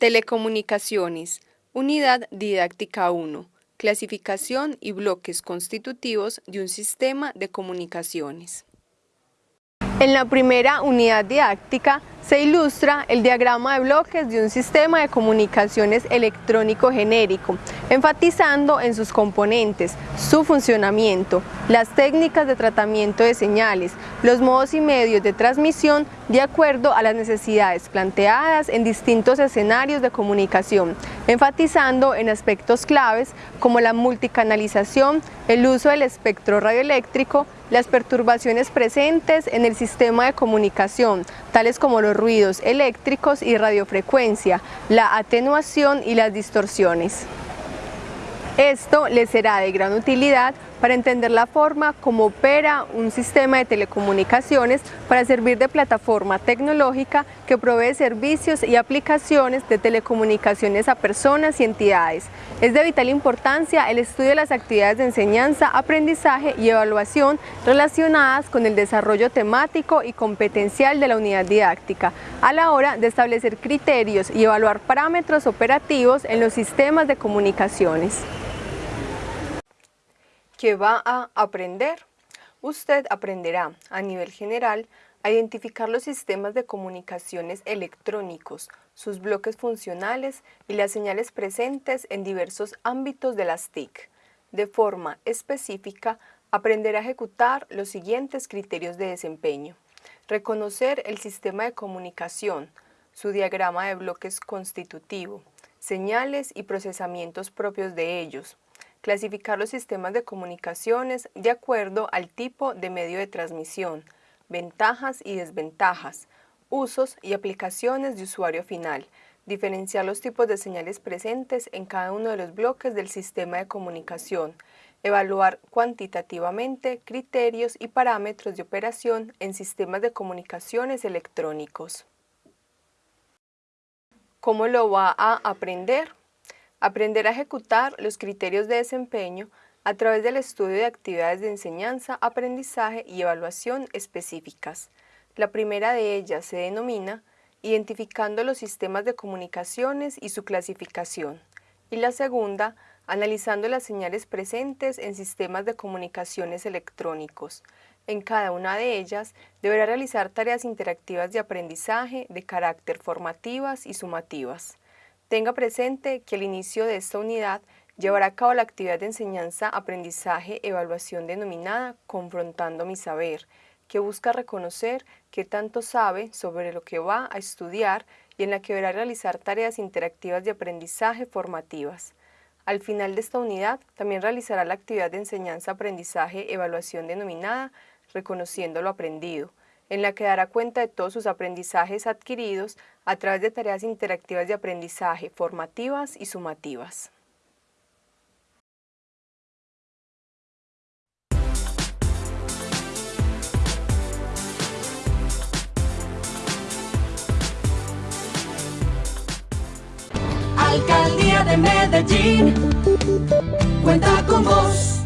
Telecomunicaciones. Unidad didáctica 1. Clasificación y bloques constitutivos de un sistema de comunicaciones. En la primera unidad didáctica se ilustra el diagrama de bloques de un sistema de comunicaciones electrónico genérico, enfatizando en sus componentes, su funcionamiento, las técnicas de tratamiento de señales, los modos y medios de transmisión de acuerdo a las necesidades planteadas en distintos escenarios de comunicación, enfatizando en aspectos claves como la multicanalización, el uso del espectro radioeléctrico, las perturbaciones presentes en el sistema de comunicación, tales como los ruidos eléctricos y radiofrecuencia, la atenuación y las distorsiones. Esto les será de gran utilidad para entender la forma como opera un sistema de telecomunicaciones para servir de plataforma tecnológica que provee servicios y aplicaciones de telecomunicaciones a personas y entidades. Es de vital importancia el estudio de las actividades de enseñanza, aprendizaje y evaluación relacionadas con el desarrollo temático y competencial de la unidad didáctica, a la hora de establecer criterios y evaluar parámetros operativos en los sistemas de comunicaciones que va a aprender. Usted aprenderá a nivel general a identificar los sistemas de comunicaciones electrónicos, sus bloques funcionales y las señales presentes en diversos ámbitos de las TIC. De forma específica, aprenderá a ejecutar los siguientes criterios de desempeño. Reconocer el sistema de comunicación, su diagrama de bloques constitutivo, señales y procesamientos propios de ellos, clasificar los sistemas de comunicaciones de acuerdo al tipo de medio de transmisión, ventajas y desventajas, usos y aplicaciones de usuario final, diferenciar los tipos de señales presentes en cada uno de los bloques del sistema de comunicación, evaluar cuantitativamente criterios y parámetros de operación en sistemas de comunicaciones electrónicos. ¿Cómo lo va a aprender? Aprender a ejecutar los criterios de desempeño a través del estudio de actividades de enseñanza, aprendizaje y evaluación específicas. La primera de ellas se denomina identificando los sistemas de comunicaciones y su clasificación. Y la segunda, analizando las señales presentes en sistemas de comunicaciones electrónicos. En cada una de ellas deberá realizar tareas interactivas de aprendizaje de carácter formativas y sumativas. Tenga presente que el inicio de esta unidad llevará a cabo la actividad de enseñanza, aprendizaje, evaluación denominada Confrontando mi saber, que busca reconocer qué tanto sabe sobre lo que va a estudiar y en la que deberá realizar tareas interactivas de aprendizaje formativas. Al final de esta unidad, también realizará la actividad de enseñanza, aprendizaje, evaluación denominada Reconociendo lo aprendido, en la que dará cuenta de todos sus aprendizajes adquiridos a través de tareas interactivas de aprendizaje formativas y sumativas. Alcaldía de Medellín, cuenta con vos.